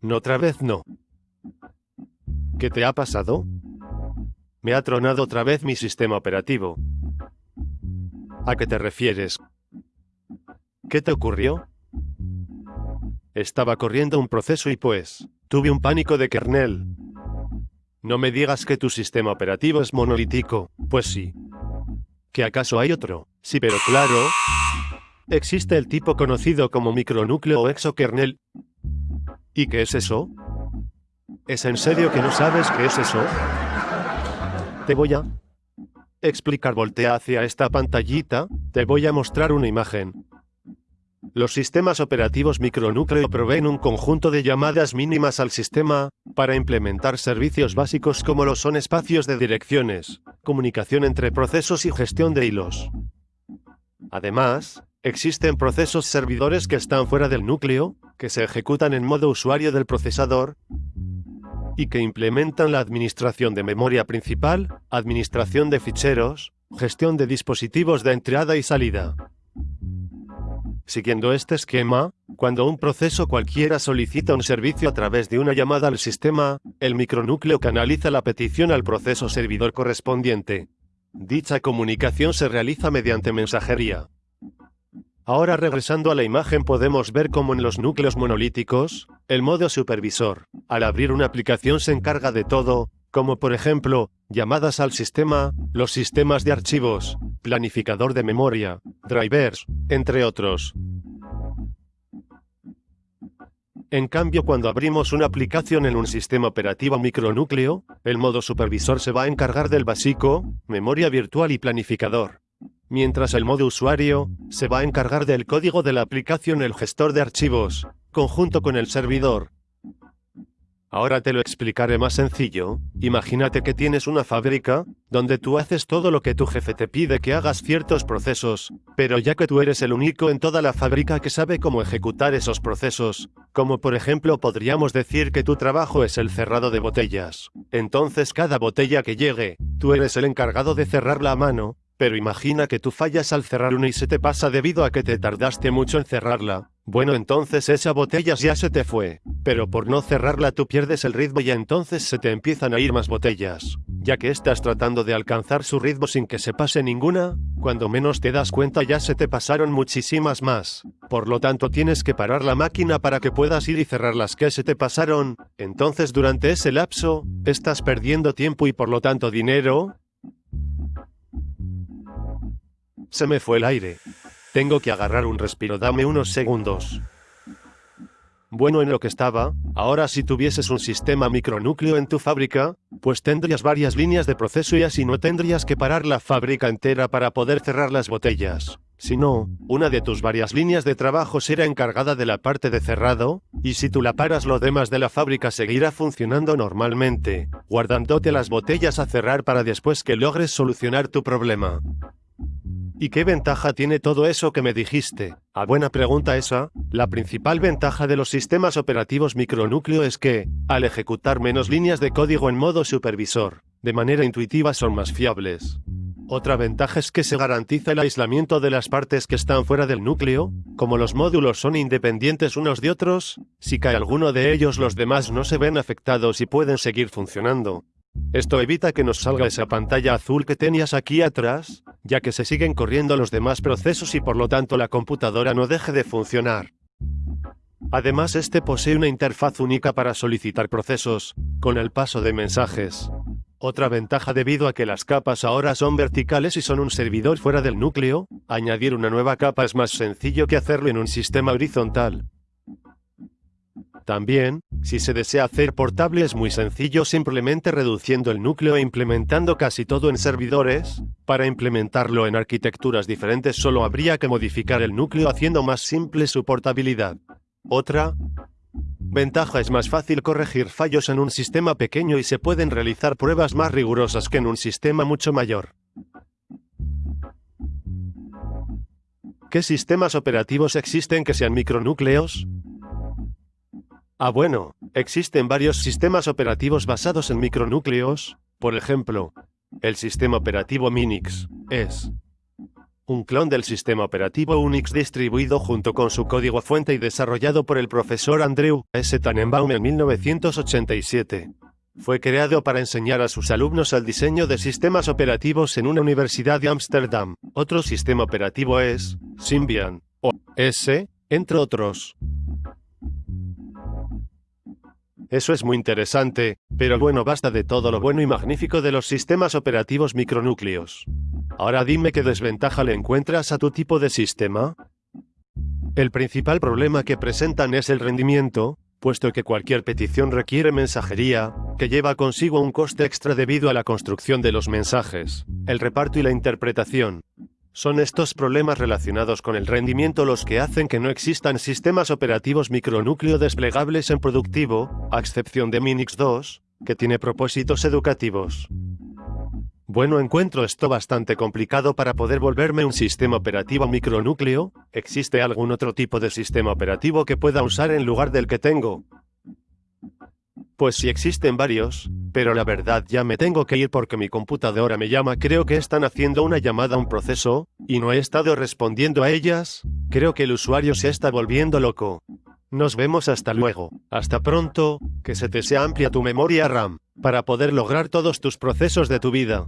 No otra vez no. ¿Qué te ha pasado? Me ha tronado otra vez mi sistema operativo. ¿A qué te refieres? ¿Qué te ocurrió? Estaba corriendo un proceso y pues, tuve un pánico de kernel. No me digas que tu sistema operativo es monolítico, pues sí. ¿Que acaso hay otro? Sí, pero claro, existe el tipo conocido como micronúcleo o exokernel. ¿Y qué es eso? ¿Es en serio que no sabes qué es eso? Te voy a explicar. Voltea hacia esta pantallita, te voy a mostrar una imagen. Los sistemas operativos micronúcleo proveen un conjunto de llamadas mínimas al sistema, para implementar servicios básicos como lo son espacios de direcciones, comunicación entre procesos y gestión de hilos. Además, existen procesos servidores que están fuera del núcleo, que se ejecutan en modo usuario del procesador, y que implementan la administración de memoria principal, administración de ficheros, gestión de dispositivos de entrada y salida. Siguiendo este esquema, cuando un proceso cualquiera solicita un servicio a través de una llamada al sistema, el micronúcleo canaliza la petición al proceso servidor correspondiente. Dicha comunicación se realiza mediante mensajería. Ahora regresando a la imagen podemos ver cómo en los núcleos monolíticos, el modo supervisor, al abrir una aplicación se encarga de todo, como por ejemplo, llamadas al sistema, los sistemas de archivos, planificador de memoria, drivers, entre otros. En cambio, cuando abrimos una aplicación en un sistema operativo micronúcleo, el modo supervisor se va a encargar del básico, memoria virtual y planificador mientras el modo usuario se va a encargar del código de la aplicación el gestor de archivos, conjunto con el servidor. Ahora te lo explicaré más sencillo. Imagínate que tienes una fábrica, donde tú haces todo lo que tu jefe te pide que hagas ciertos procesos, pero ya que tú eres el único en toda la fábrica que sabe cómo ejecutar esos procesos, como por ejemplo podríamos decir que tu trabajo es el cerrado de botellas, entonces cada botella que llegue, tú eres el encargado de cerrarla a mano, pero imagina que tú fallas al cerrar una y se te pasa debido a que te tardaste mucho en cerrarla. Bueno entonces esa botella ya se te fue, pero por no cerrarla tú pierdes el ritmo y entonces se te empiezan a ir más botellas. Ya que estás tratando de alcanzar su ritmo sin que se pase ninguna, cuando menos te das cuenta ya se te pasaron muchísimas más. Por lo tanto tienes que parar la máquina para que puedas ir y cerrar las que se te pasaron. Entonces durante ese lapso, estás perdiendo tiempo y por lo tanto dinero, se me fue el aire. Tengo que agarrar un respiro, dame unos segundos. Bueno, en lo que estaba, ahora si tuvieses un sistema micronúcleo en tu fábrica, pues tendrías varias líneas de proceso y así no tendrías que parar la fábrica entera para poder cerrar las botellas. Si no, una de tus varias líneas de trabajo será encargada de la parte de cerrado, y si tú la paras lo demás de la fábrica seguirá funcionando normalmente, guardándote las botellas a cerrar para después que logres solucionar tu problema. ¿Y qué ventaja tiene todo eso que me dijiste? A buena pregunta esa, la principal ventaja de los sistemas operativos micronúcleo es que, al ejecutar menos líneas de código en modo supervisor, de manera intuitiva son más fiables. Otra ventaja es que se garantiza el aislamiento de las partes que están fuera del núcleo, como los módulos son independientes unos de otros, si cae alguno de ellos los demás no se ven afectados y pueden seguir funcionando. Esto evita que nos salga esa pantalla azul que tenías aquí atrás, ya que se siguen corriendo los demás procesos y por lo tanto la computadora no deje de funcionar. Además este posee una interfaz única para solicitar procesos, con el paso de mensajes. Otra ventaja debido a que las capas ahora son verticales y son un servidor fuera del núcleo, añadir una nueva capa es más sencillo que hacerlo en un sistema horizontal. También, si se desea hacer portable es muy sencillo simplemente reduciendo el núcleo e implementando casi todo en servidores. Para implementarlo en arquitecturas diferentes solo habría que modificar el núcleo haciendo más simple su portabilidad. Otra ventaja es más fácil corregir fallos en un sistema pequeño y se pueden realizar pruebas más rigurosas que en un sistema mucho mayor. ¿Qué sistemas operativos existen que sean micronúcleos? Ah bueno, existen varios sistemas operativos basados en micronúcleos, por ejemplo, el sistema operativo Minix es un clon del sistema operativo Unix distribuido junto con su código fuente y desarrollado por el profesor Andrew S. Tannenbaum en 1987. Fue creado para enseñar a sus alumnos el diseño de sistemas operativos en una universidad de Ámsterdam. Otro sistema operativo es Symbian, o S, entre otros. Eso es muy interesante, pero bueno basta de todo lo bueno y magnífico de los sistemas operativos micronúcleos. Ahora dime qué desventaja le encuentras a tu tipo de sistema. El principal problema que presentan es el rendimiento, puesto que cualquier petición requiere mensajería, que lleva consigo un coste extra debido a la construcción de los mensajes, el reparto y la interpretación. Son estos problemas relacionados con el rendimiento los que hacen que no existan sistemas operativos micronúcleo desplegables en productivo, a excepción de Minix 2, que tiene propósitos educativos. Bueno, encuentro esto bastante complicado para poder volverme un sistema operativo micronúcleo. ¿Existe algún otro tipo de sistema operativo que pueda usar en lugar del que tengo? Pues sí existen varios, pero la verdad ya me tengo que ir porque mi computadora me llama, creo que están haciendo una llamada a un proceso, y no he estado respondiendo a ellas, creo que el usuario se está volviendo loco. Nos vemos hasta luego, hasta pronto, que se te sea amplia tu memoria RAM, para poder lograr todos tus procesos de tu vida.